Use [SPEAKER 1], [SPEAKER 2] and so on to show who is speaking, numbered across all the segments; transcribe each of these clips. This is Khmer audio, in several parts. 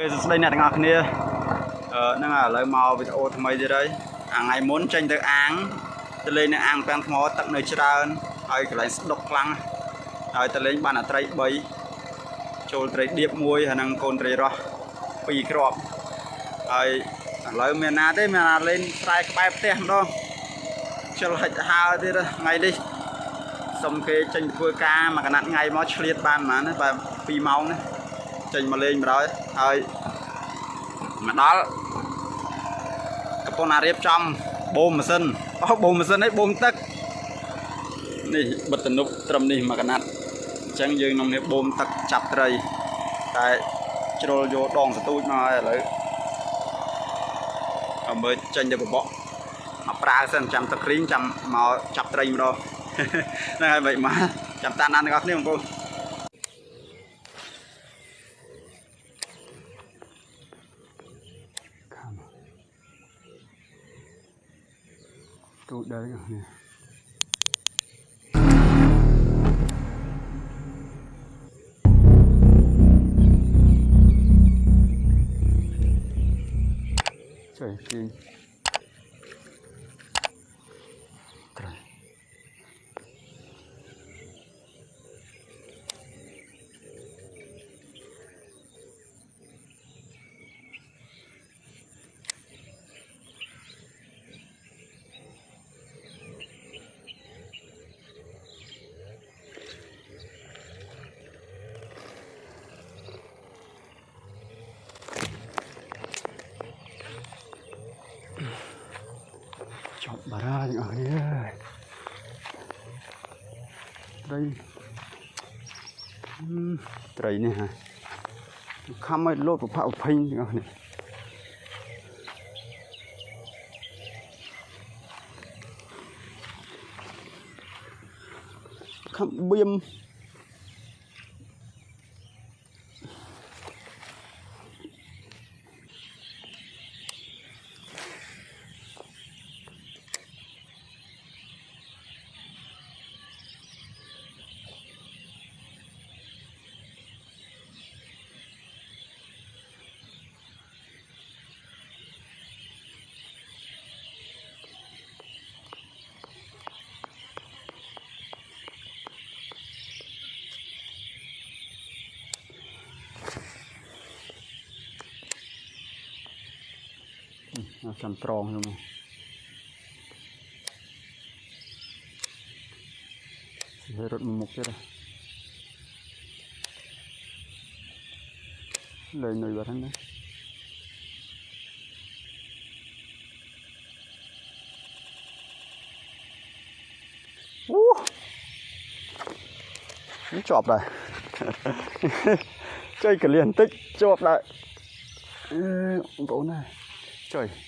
[SPEAKER 1] គេសួស្តីអ្នកទាំងអស់គ្នាអឺហ្នឹងហើយឥឡូវមកវីដេអូថ្មីទៀតហើយអាថ្ងៃមុនចេញទៅអាងទៅលេងនៅអាងពាំងថ្មទឹកនៅច្រើនហើយកន្លែងស្ដុកខ្លាំងហើយទៅលេងបានអាត្រី3ចូលត្រីដៀបមួយហើយនឹងកូនត្រីរស់2គ្រាប់ហើយឥឡូវមានណាទេមានណាលេងស្រែក្បែរផ្ទះម្ដងជិលហិចហើទៀតថ្ងៃនេះសុំគេចេញទៅធ្វើការមួយកណាត់ថ្ងៃមកឆ្លៀតបានប៉ុន្មានណាបែប2ម៉ោងណា ចេញមកលេងម្ដងហើយមកដល់កំពុងតែរៀបចំបូមម៉ាស៊ីនអូបូមម៉ាស៊ីនឯងបូមទឹកនេះបិទតនុបត្រឹមនេះមួយកណាត់អញ្ចឹងយើងនាំនេះបូមទឹកចាប់ត្រីតែជ្រុលយកដងសទូចមកហើយឥឡូវអមើចេញទៅបបកមកប្រើសិនចាំទឹកគ្រីងចាំមកចាប់ត្រីម្ដងហ្នឹងហើយមិនមកចាំតាមដានទាំងអស់គ្នាបងប្អូន ទូចដែរនេះចុះគេ ប់បារាទាំងអស់គ្នាត្រីហឹមត្រីនេះហ่ะខំឲ្យលោតប្រផាក់ប្រភេញទាំងអស់គ្នាខំបៀម សំប្រងខ្ញុំហើយរត់មុខទៀតលេងនៅវត្តហ្នឹងណាអូនេះជាប់ដែរចុយកលៀនបន្តិចជាប់ដែរអឺបងប្អូនណាចុយ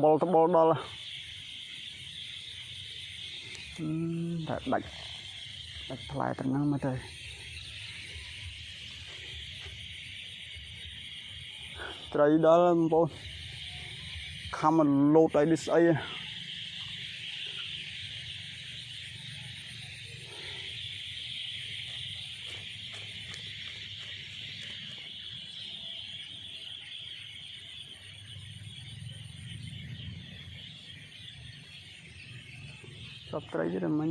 [SPEAKER 1] ត់បលតបលដល់អឺតែដាច់ដាច់ផ្លែត្រឹងហ្នឹងមកទៅត្រីដល់បងប្អូនខំមកលោតឲ្យនេះស្អីហ៎សព ត្រីទៀតមិញ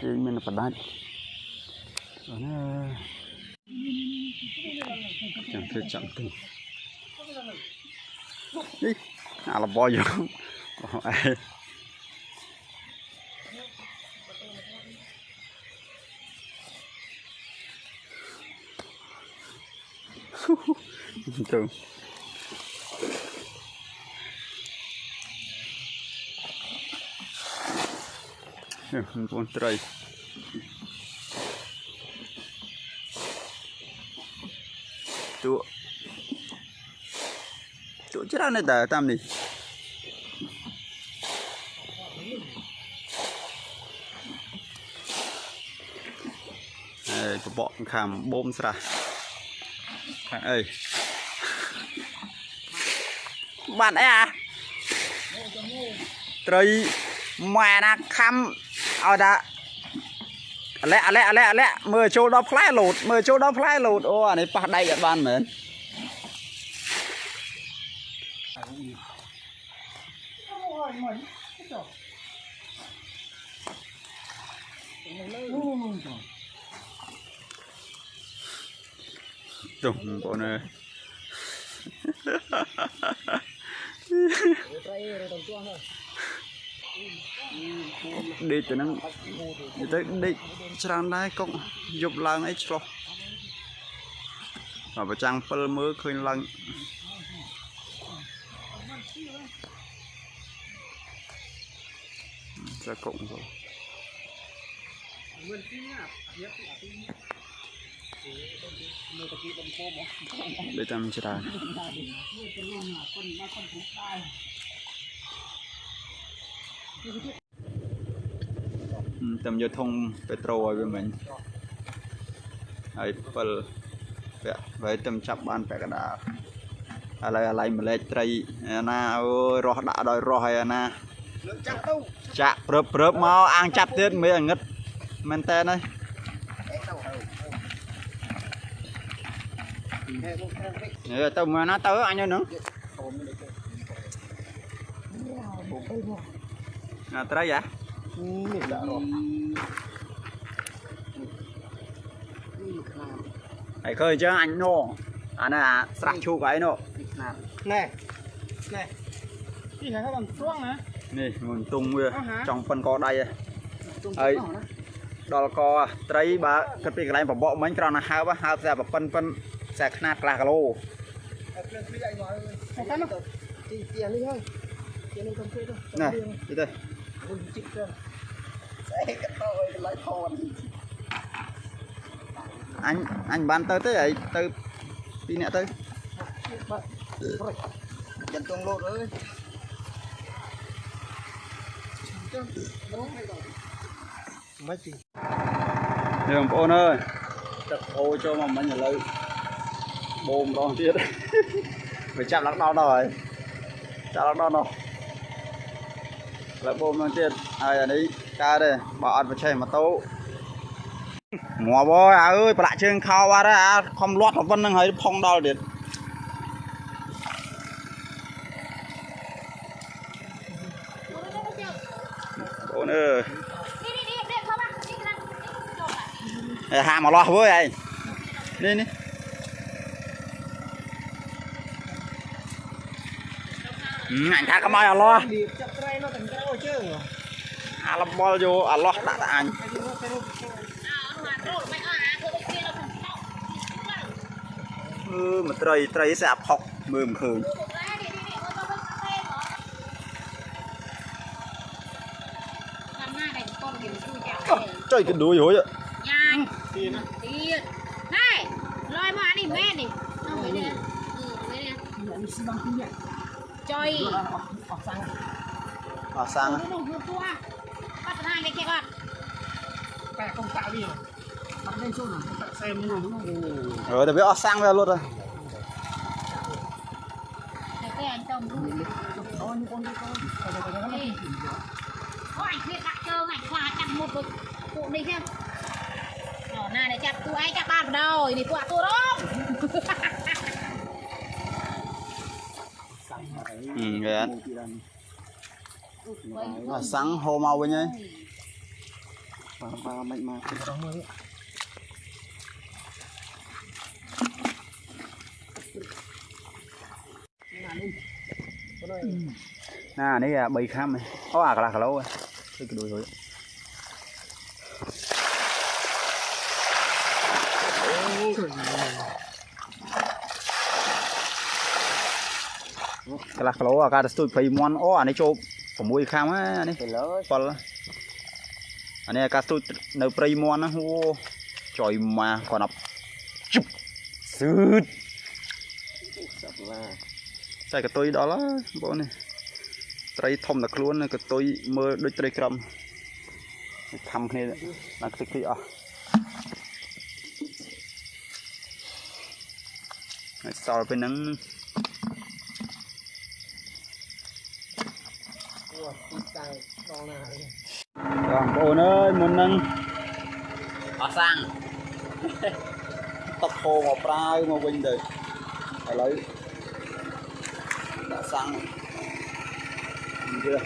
[SPEAKER 1] គេមានបដាច់អូនចាំធ្វើចាំទៅនេះអាលបយយកអូអេទៅ នេះបងប្អូនត្រីទូទូច្រើនណាស់ដែរតាមនេះហើយបបកខាំបូមស្រះខាងអីបានអីអាត្រីម៉ែណាខំ ឲ្យថាអាឡែអាឡែអាឡែអាឡែមើលចូលដល់ផ្លែលោតមើលចូលដល់ផ្លែលោតអូអានេះប៉ះដៃអត់បានមែនចុះបងប្អូនអើយ ដេកទៅហ្នឹងនិយាយទៅដេកច្រើនដែរកុកយប់ឡើងអីឆ្លោះបើប្រចាំង7មើលឃើញឡើងចាកុកទៅដេកតាមច្រើន តាមយកធុងពេត្រូឲ្យវាមិញហើយ7ពាក់ហើយតាមចាប់បានពាក់កណ្ដាលឥឡូវអាឡៃម្លែកត្រីអាណាអូយរស់ដាក់ដោយរស់ហើយអាណា
[SPEAKER 2] លើកចាក់ទៅ
[SPEAKER 1] ចាក់ព្រឹបព្រឹបមកអាងចាប់ទៀតមិនអាងឹតមែនតើហើយ
[SPEAKER 2] អេទៅទៅហេមកខាងពេក
[SPEAKER 1] អឺទៅមើលណាទៅអញនៅហ្នឹង
[SPEAKER 2] អូមិនទេបងទៅមក
[SPEAKER 1] ណា ត្រីហ៎
[SPEAKER 2] នេះដាក់រស់នេះមកខ្នាត
[SPEAKER 1] ហើយឃើញអញ្ចឹងអញណូអានេះអាស្រះឈូកហើយណូ
[SPEAKER 2] នេះខ្នាតណែណែនេះហៅថាស្រួងណា
[SPEAKER 1] នេះមួយទុងវា
[SPEAKER 2] អស់ហ่า
[SPEAKER 1] ចង់ប៉ិនកដៃហ៎
[SPEAKER 2] ទុំ
[SPEAKER 1] ហើយ
[SPEAKER 2] ទៅណា
[SPEAKER 1] ដល់កត្រីបើគិតពីកន្លែងបបកមិញគ្រាន់តែហើបហើបតែប៉ិនប៉ិនខ្សែខ្នាតកន្លះគីឡូ
[SPEAKER 2] អត់ភ្លើងភ្លឺអីមកហើយតាមទៅទីទីនេះហើយទីនេះទៅជួយទៅ
[SPEAKER 1] ណាទៅ មុ
[SPEAKER 2] នជិះទៅស្អីក៏ទៅឲ្យកន្លែងថន
[SPEAKER 1] អញអញបានទៅទេហើយទៅពីរនាក់ទៅ
[SPEAKER 2] បាក់ប្រិចចិនទងលោតអើយចាំបងឲ្យដល់មិនជិះ
[SPEAKER 1] នេះបងប្អូនអើយទឹកអូចូលមកមិញឥឡូវបូមម្ដងទៀតវាចាប់ឡើងដល់ដល់ហើយចាប់ឡើងដល់នោះ លើបូមនឹងទៀតហើយអានេះកើតទេបើអត់បិឆេះម៉ូតូងាប់អើយអើយប្រាក់ជើងខោបាត់ហើយអាខំលាត់ប្រវិននឹងហើយផុងដល់ទៀតបងអើយ
[SPEAKER 3] ហាមកលាស់វើយឯងនេះនេះអញថាកុំឲ្យអលាស់ អាលមលយក
[SPEAKER 1] អាឡោះដាក់ដា
[SPEAKER 3] ក់អ
[SPEAKER 2] ញអឺម
[SPEAKER 3] ត្រីត្រីស្អាផុកមើលមិនឃើញចុយកដួយរួយយ៉ាញទៀតទៀតណែ
[SPEAKER 2] លយមកអានេះមែននេះនោះវិញ
[SPEAKER 3] នេះអឺវិ
[SPEAKER 2] ញនេះចុយអស់សាំង
[SPEAKER 1] Ờ, sang
[SPEAKER 2] Đúng
[SPEAKER 1] đúng để biết sang ra luôn rồi.
[SPEAKER 3] Cái anh đi này chặt, chặt ba vào đầu, Ừ. អាសាំងហូរម
[SPEAKER 1] កវិញហើយបាទបាទ
[SPEAKER 2] មិនមកគិតអស់មើលណានេះអា3ខាំអូ
[SPEAKER 1] អាកន្លះគីឡូហ្នឹងគឺដូចហ្នឹងកន្លះគីឡូអាកាទៅស្ទួយ20មន់អូអានេះចូល 6ខាំណានេះ7អានេះការស្ទូចនៅព្រៃមន់ណាអូចុយម៉ាគាត់អត់ជឹបស៊ឺត
[SPEAKER 2] សាប់ឡា
[SPEAKER 1] តែកតុយដល់ហើយបងប្អូននេះត្រីធំតែខ្លួនកតុយមើលដូចត្រីក្រំខំគ្នាដល់ខ្ទេចខ្ទេចអស់ហើយសល់ពេលហ្នឹង បងប្អូនអើយមុនហ្នឹងអស់សាំងទឹកហូរមកប្រាវមកវិញទៅឥឡូវដាក់សាំងវា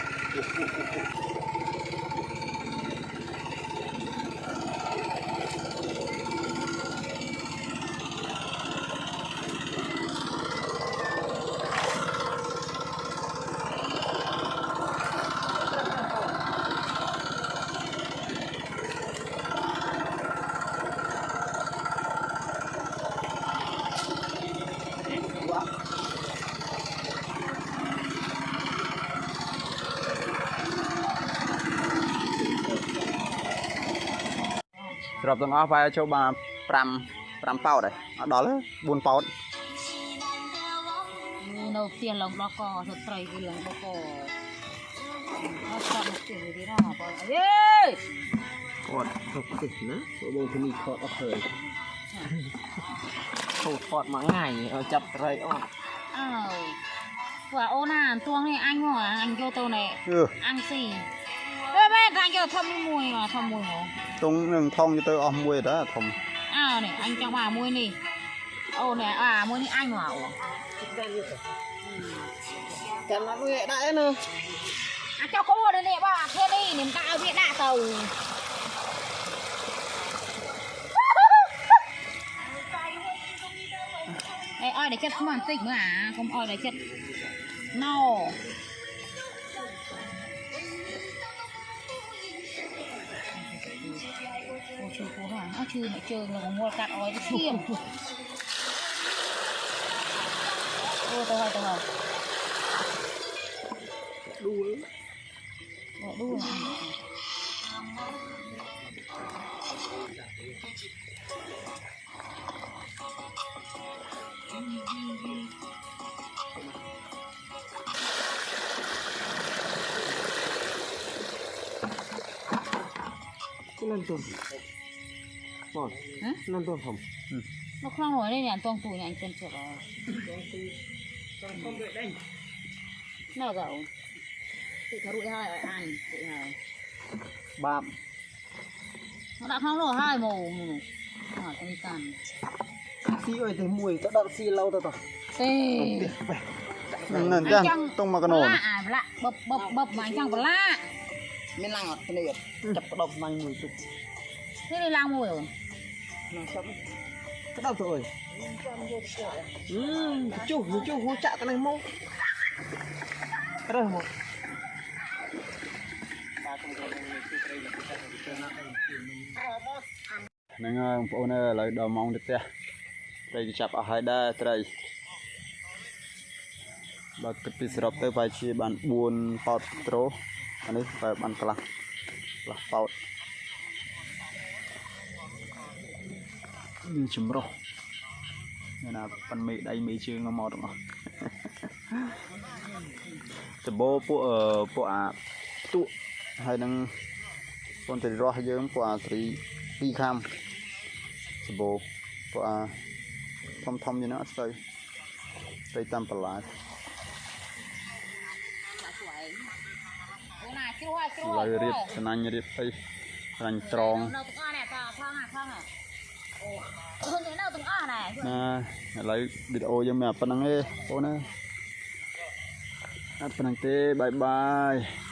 [SPEAKER 1] ស្របទាំងអស់បែរចូលបាន5 5ប៉ោតហើយអត់ដល់ទេ4ប៉ោត
[SPEAKER 3] នៅផ្ទះឡើងដល់កទៅត្រីវាឡើងដល់កអត់ស្ដាប់ផ្ទះវាទេណាបងអេ
[SPEAKER 2] គាត់ទៅផ្ទះណាបងបងទីនេះខត់អត់ឃើញខូចថតមួយថ្ងៃឲ្យចាប់ត្រីអត់
[SPEAKER 3] អើពួកអូនណាទួងនេះអញមកអញយកទៅនេះ
[SPEAKER 1] អឺ
[SPEAKER 3] អញស៊ីអេមែនថាយកធំមួយមកធំមួយមក
[SPEAKER 1] ຕົງនឹងថងទៅអស់មួយដែរធំ
[SPEAKER 3] អើនេះអញចង់បានមួយនេះអូនេះអាមួយនេះអញមកអូ
[SPEAKER 2] ចាំមកវាដាក់ឯណា
[SPEAKER 3] អាចកោនេះនេះបងធានីនឹងដាក់ឲ្យវាដាក់ទៅអីអោយតែចិត្តស្មានតិចមើលអាកុំអោយតែចិត្តណូ អូឈឺពោះហ្នឹងអើឈឺអ្នកជើងនឹងមួលកាត់អอยទៅឈាមអូទៅហើយទៅហើយ
[SPEAKER 2] ដួល
[SPEAKER 3] Bỏ đuôi à?
[SPEAKER 2] cái lần tuần ngon Ừ.
[SPEAKER 3] Nó không nổi đây nhỉ, tuần tù nhỉ, anh tuần chuột rồi. Tuần tù, tuần không đợi à. đây. Nào gạo. Tụi thả rụi hai ở ăn, tụi
[SPEAKER 1] hai. Bạm.
[SPEAKER 3] Nó đã không nổi hai mù. Hả, con đi.
[SPEAKER 2] Xí ơi, thấy mùi, tao đặt xí lâu tao tao.
[SPEAKER 3] Tê.
[SPEAKER 1] Nên chăng, tông mà cái nồi.
[SPEAKER 3] Lạ, à, lạ, bập, bập, bập anh chăng có
[SPEAKER 2] lạ. Mình lặng ở đây, ừ. chập cái độc mạnh mùi chụp. Tục
[SPEAKER 3] Thế đi lang mùi rồi.
[SPEAKER 2] nó chập cái đầu rồi ừ chú chú hú chạ cái này mông cái đây một
[SPEAKER 1] ហ្នឹងហើយបងប្អូនអើយឥឡូវដល់ម៉ោងទៅផ្ទះត្រីក៏ចាប់អស់ហើយដែរត្រីបើគិតពីសរុបទៅប្រហែលជាបាន4ប៉ោតដ្រូអានេះបែរបានកន្លះកន្លះប៉ោតមាន ចម្រុះមានណាប៉ាន់មេដៃមេជើងមកទាំងអស់ដបោពួកអឺពួកអាផ្ទក់ហើយនឹងពនត្រីរស់យើងពួកអាត្រីពីរខាំសបោពួកអាធំធំយ៉ាងណាអត់ស្ទៅទៅតាមបន្លាច
[SPEAKER 3] Ô này, chú ơi, chú
[SPEAKER 1] ឥឡូវ
[SPEAKER 3] ơi.
[SPEAKER 1] រៀបស្នាញ់រៀបអីស្នាញ់ត្រង់
[SPEAKER 3] Đâu từng o này, tao phong à, phong à. Ồ. Hơn thế nào từng o này.
[SPEAKER 1] ណាឥឡូវវីដេអូយើងមានតែប៉ុណ្្នឹងទេបងប្អូនអើយអត់ប៉ុណ្្នឹងទេបាយបាយ